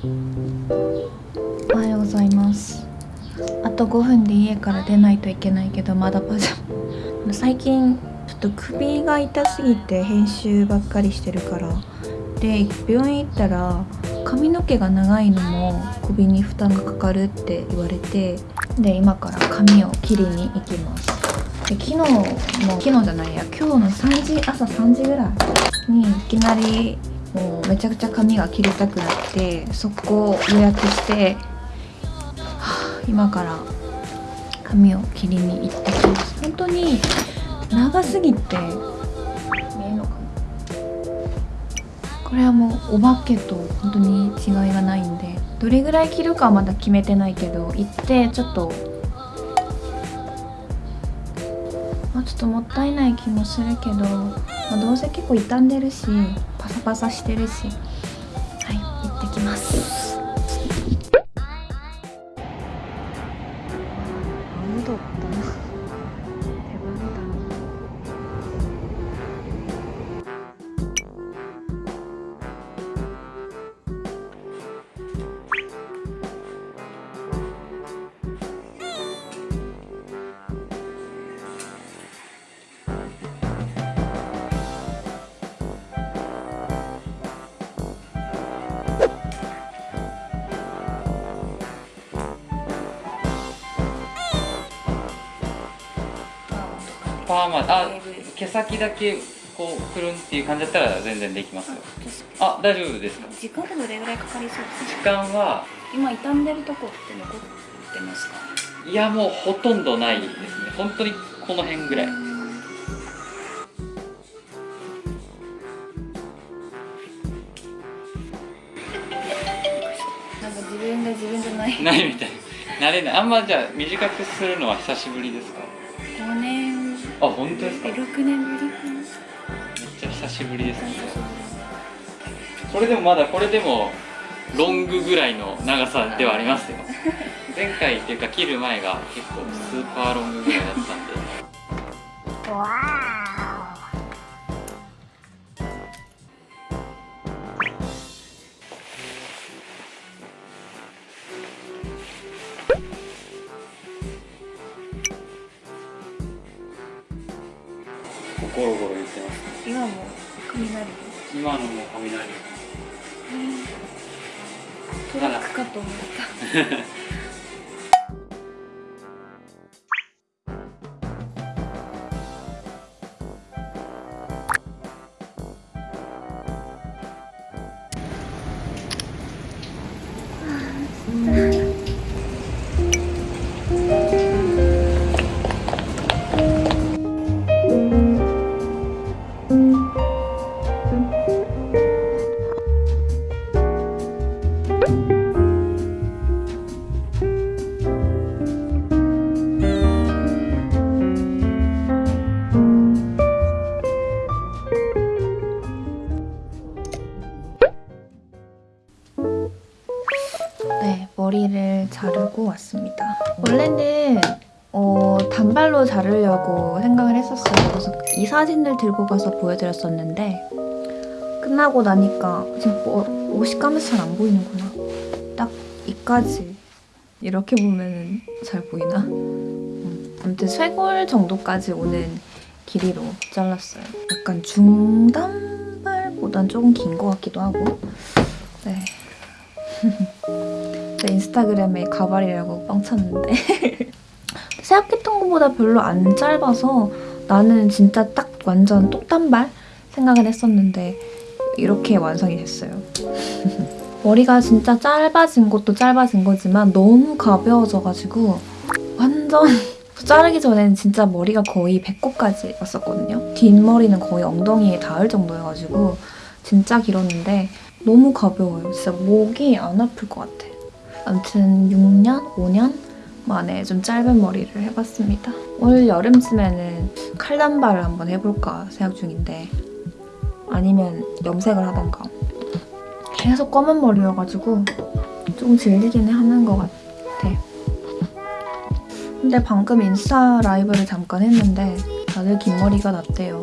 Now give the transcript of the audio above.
おはようございます。あと5分で家から出ないといけないけどまだパジャマ。最近ちょっと首が痛すぎて編集ばっかりしてるから。で病院行ったら髪の毛が長いのも首に負担がかかるって言われて。で今から髪を切りに行きます。で昨日も昨日じゃないや今日の3時朝3時ぐらいにいきなりもうめちゃくちゃ髪が切りたくなって速攻予約して、今から髪を切りに行ってきます。本当に長すぎて見えのかな。これはもうお化けと本当に違いがないんでどれぐらい切るかはまだ決めてないけど行ってちょっとまあ、ちょっともったいない気もするけど、まあ、どうせ結構傷んでるしパサパサしてるしはい行ってきます。パーマあ毛先だけこうくるんっていう感じだったら全然できますよ。あ大丈夫ですか？時間ってどれぐらいかかりそうです時間は今傷んでるとこって残ってますか？いやもうほとんどないですね。本当にこの辺ぐらい。なんか自分が自分じゃない。ないみたい。な慣れない。あんまじゃあ短くするのは久しぶりですか？5年あ本当ですか？えめっ6年ぶりかな。ちゃ久しぶりですね。これでもまだこれでもロングぐらいの長さではありますよ。前回っていうか切る前が結構スーパーロングぐらいだったんでゴロゴロ言ってます今も雷？今のも雷。トラックかと思った 네, 머리를 자르고 왔습니다. 원래는 어, 단발로 자르려고 생각을 했었어요. 그래서 이 사진을 들고 가서 보여드렸었는데 끝나고 나니까 지금 뭐, 옷이 까매서 잘 안 보이는구나. 딱 이까지 이렇게 보면은 잘 보이나? 음, 아무튼 쇄골 정도까지 오는 길이로 잘랐어요. 약간 중단발보단 조금 긴 것 같기도 하고 네. 제 인스타그램에 가발이라고 뻥 쳤는데 생각했던 것보다 별로 안 짧아서 나는 진짜 딱 완전 똑단발 생각을 했었는데 이렇게 완성이 됐어요. 머리가 진짜 짧아진 것도 짧아진 거지만 너무 가벼워져가지고 완전 자르기 전에는 진짜 머리가 거의 배꼽까지 왔었거든요. 뒷머리는 거의 엉덩이에 닿을 정도여가지고 진짜 길었는데 너무 가벼워요. 진짜 목이 안 아플 것 같아. 아무튼 6년, 5년 만에 좀 짧은 머리를 해봤습니다. 올 여름쯤에는 칼단발을 한번 해볼까 생각 중인데 아니면 염색을 하던가 계속 검은 머리여가지고 조금 질리긴 하는 것 같아. 근데 방금 인스타 라이브를 잠깐 했는데 다들 긴 머리가 낫대요.